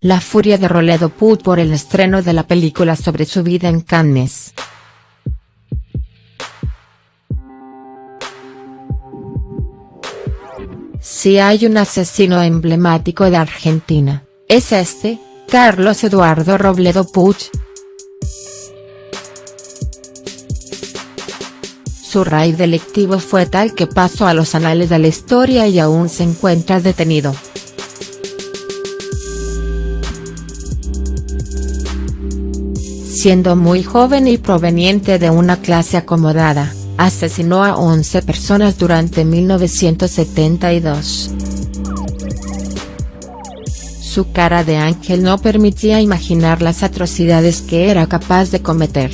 la furia de Roledo Puig por el estreno de la película sobre su vida en Cannes. Si hay un asesino emblemático de Argentina, es este, Carlos Eduardo Robledo Puig. Su raíz delictivo fue tal que pasó a los anales de la historia y aún se encuentra detenido. Siendo muy joven y proveniente de una clase acomodada, asesinó a 11 personas durante 1972. Su cara de ángel no permitía imaginar las atrocidades que era capaz de cometer.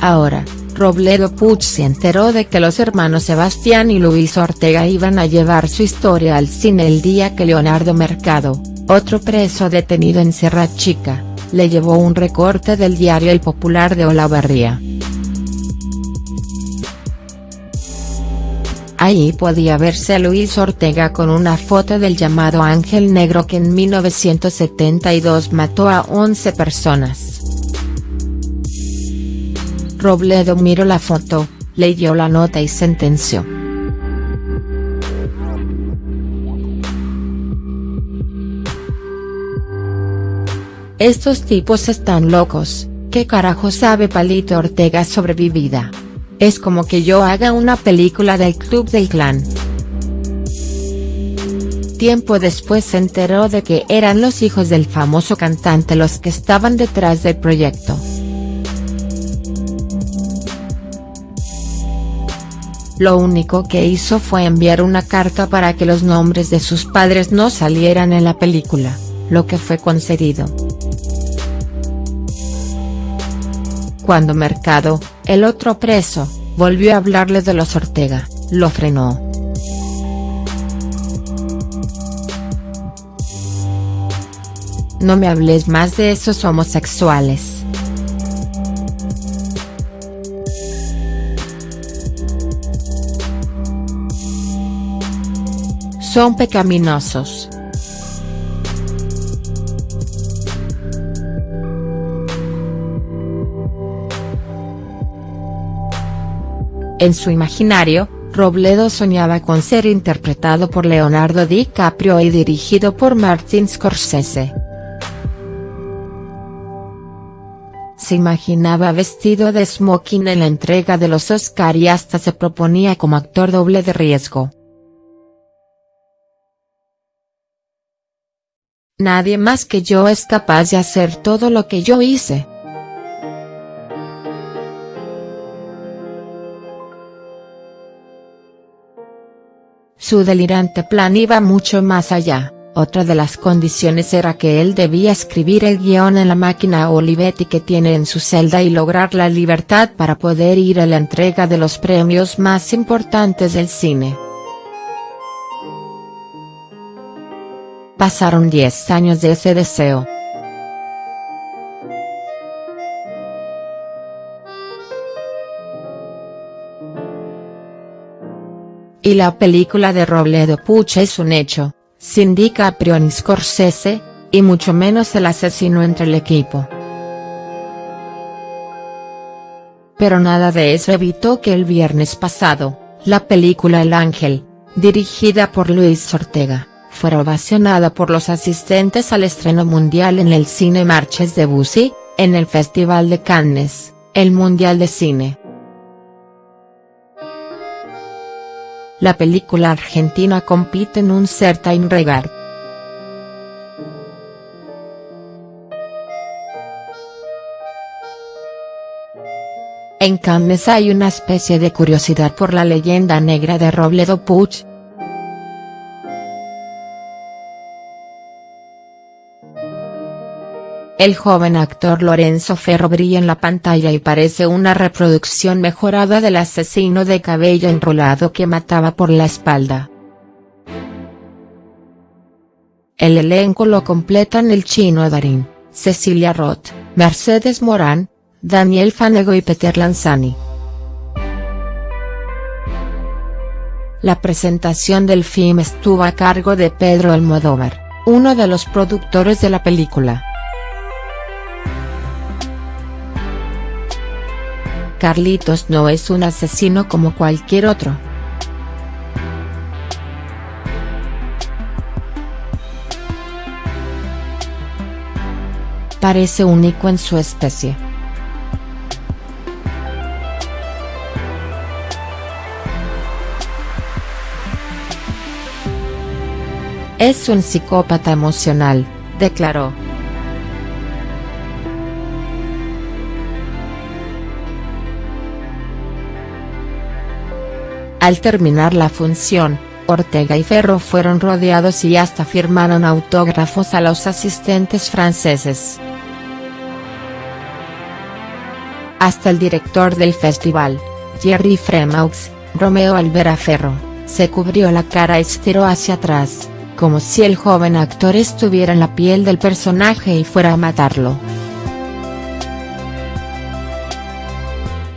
Ahora, Robledo Puig se enteró de que los hermanos Sebastián y Luis Ortega iban a llevar su historia al cine el día que Leonardo Mercado, otro preso detenido en Serra Chica, le llevó un recorte del diario El Popular de Olavarría. Ahí podía verse a Luis Ortega con una foto del llamado Ángel Negro que en 1972 mató a 11 personas. Robledo miró la foto, leyó la nota y sentenció. Estos tipos están locos, ¿qué carajo sabe Palito Ortega sobre mi vida? Es como que yo haga una película del Club del Clan. Tiempo después se enteró de que eran los hijos del famoso cantante los que estaban detrás del proyecto. Lo único que hizo fue enviar una carta para que los nombres de sus padres no salieran en la película, lo que fue concedido. Cuando Mercado, el otro preso, volvió a hablarle de los Ortega, lo frenó. No me hables más de esos homosexuales. Son pecaminosos. En su imaginario, Robledo soñaba con ser interpretado por Leonardo DiCaprio y dirigido por Martin Scorsese. Se imaginaba vestido de smoking en la entrega de los Oscar y hasta se proponía como actor doble de riesgo. Nadie más que yo es capaz de hacer todo lo que yo hice. Su delirante plan iba mucho más allá, otra de las condiciones era que él debía escribir el guion en la máquina Olivetti que tiene en su celda y lograr la libertad para poder ir a la entrega de los premios más importantes del cine. Pasaron 10 años de ese deseo. Y la película de Robledo Puch es un hecho, sin DiCaprio ni Scorsese, y mucho menos el asesino entre el equipo. Pero nada de eso evitó que el viernes pasado, la película El Ángel, dirigida por Luis Ortega, fuera ovacionada por los asistentes al estreno mundial en el Cine Marches de Bussy, en el Festival de Cannes, el Mundial de Cine. La película argentina compite en un certain regard. En Cannes hay una especie de curiosidad por la leyenda negra de Robledo Puig, El joven actor Lorenzo Ferro brilla en la pantalla y parece una reproducción mejorada del asesino de cabello enrolado que mataba por la espalda. El elenco lo completan el chino Darín, Cecilia Roth, Mercedes Morán, Daniel Fanego y Peter Lanzani. La presentación del film estuvo a cargo de Pedro Almodóvar, uno de los productores de la película. Carlitos no es un asesino como cualquier otro. Parece único en su especie. Es un psicópata emocional, declaró. Al terminar la función, Ortega y Ferro fueron rodeados y hasta firmaron autógrafos a los asistentes franceses. Hasta el director del festival, Jerry Fremaux, Romeo Alvera Ferro, se cubrió la cara y estiró hacia atrás, como si el joven actor estuviera en la piel del personaje y fuera a matarlo.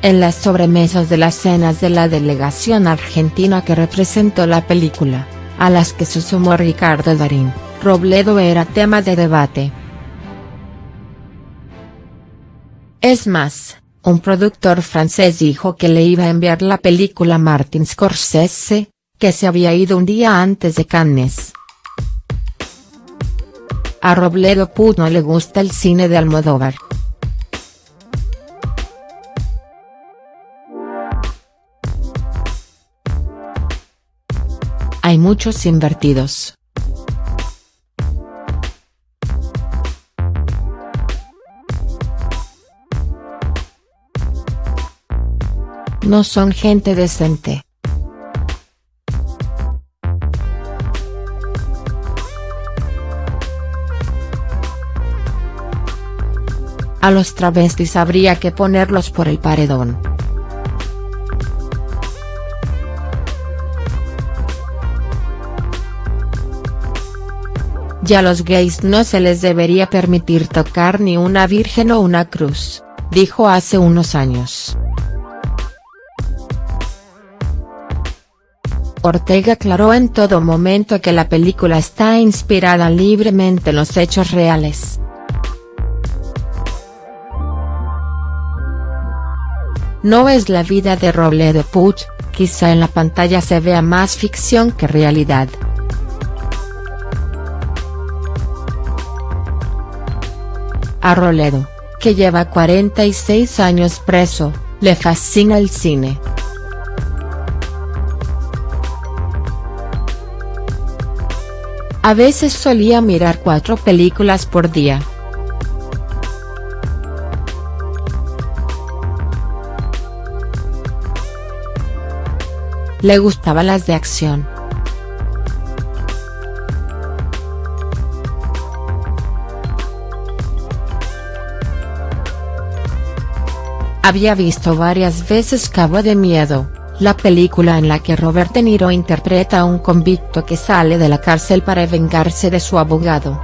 En las sobremesas de las cenas de la delegación argentina que representó la película, a las que se sumó Ricardo Darín, Robledo era tema de debate. Es más, un productor francés dijo que le iba a enviar la película a Martin Scorsese, que se había ido un día antes de Cannes. A Robledo Put no le gusta el cine de Almodóvar. Hay muchos invertidos. No son gente decente. A los travestis habría que ponerlos por el paredón. Ya a los gays no se les debería permitir tocar ni una virgen o una cruz, dijo hace unos años. Ortega aclaró en todo momento que la película está inspirada libremente en los hechos reales. No es la vida de Robledo Puch, quizá en la pantalla se vea más ficción que realidad. A Roledo, que lleva 46 años preso, le fascina el cine. A veces solía mirar cuatro películas por día. Le gustaban las de acción. Había visto varias veces Cabo de Miedo, la película en la que Robert De Niro interpreta a un convicto que sale de la cárcel para vengarse de su abogado.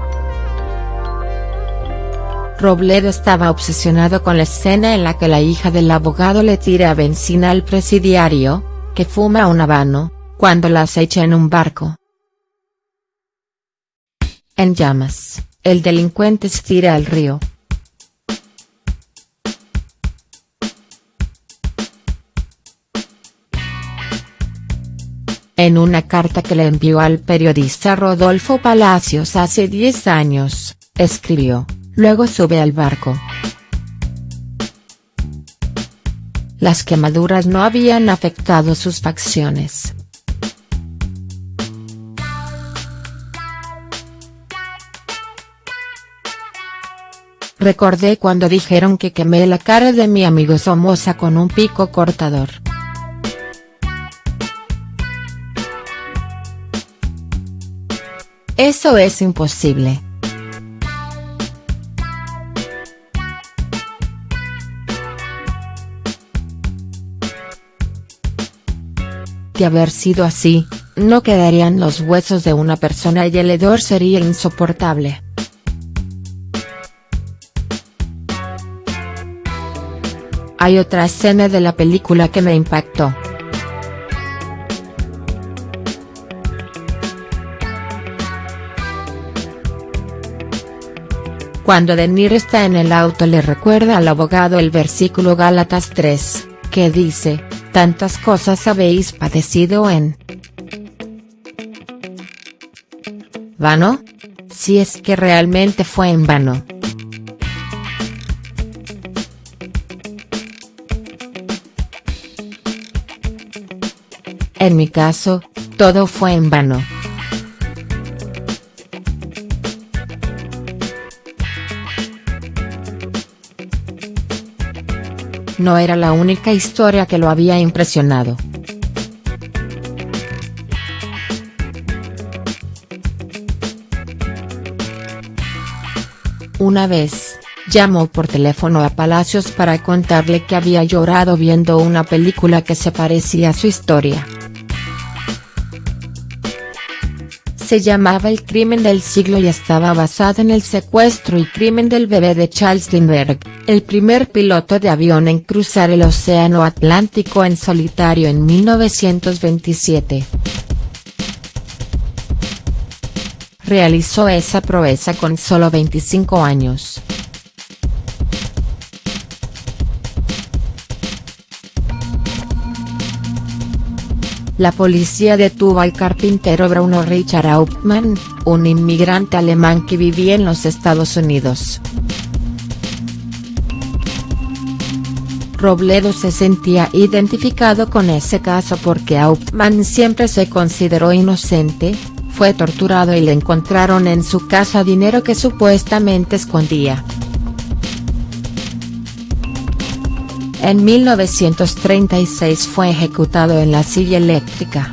Robledo estaba obsesionado con la escena en la que la hija del abogado le tira benzina al presidiario, que fuma un habano, cuando la acecha en un barco. En llamas, el delincuente se tira al río, En una carta que le envió al periodista Rodolfo Palacios hace 10 años, escribió, luego sube al barco. Las quemaduras no habían afectado sus facciones. Recordé cuando dijeron que quemé la cara de mi amigo Somoza con un pico cortador. Eso es imposible. De haber sido así, no quedarían los huesos de una persona y el hedor sería insoportable. Hay otra escena de la película que me impactó. Cuando Denir está en el auto le recuerda al abogado el versículo Gálatas 3, que dice, tantas cosas habéis padecido en ¿Vano? Si es que realmente fue en vano. En mi caso, todo fue en vano. No era la única historia que lo había impresionado. Una vez, llamó por teléfono a Palacios para contarle que había llorado viendo una película que se parecía a su historia. Se llamaba El crimen del siglo y estaba basada en el secuestro y crimen del bebé de Charles Lindbergh, el primer piloto de avión en cruzar el océano Atlántico en solitario en 1927. Realizó esa proeza con solo 25 años. La policía detuvo al carpintero Bruno Richard Hauptmann, un inmigrante alemán que vivía en los Estados Unidos. Robledo se sentía identificado con ese caso porque Hauptmann siempre se consideró inocente, fue torturado y le encontraron en su casa dinero que supuestamente escondía. En 1936 fue ejecutado en la silla eléctrica.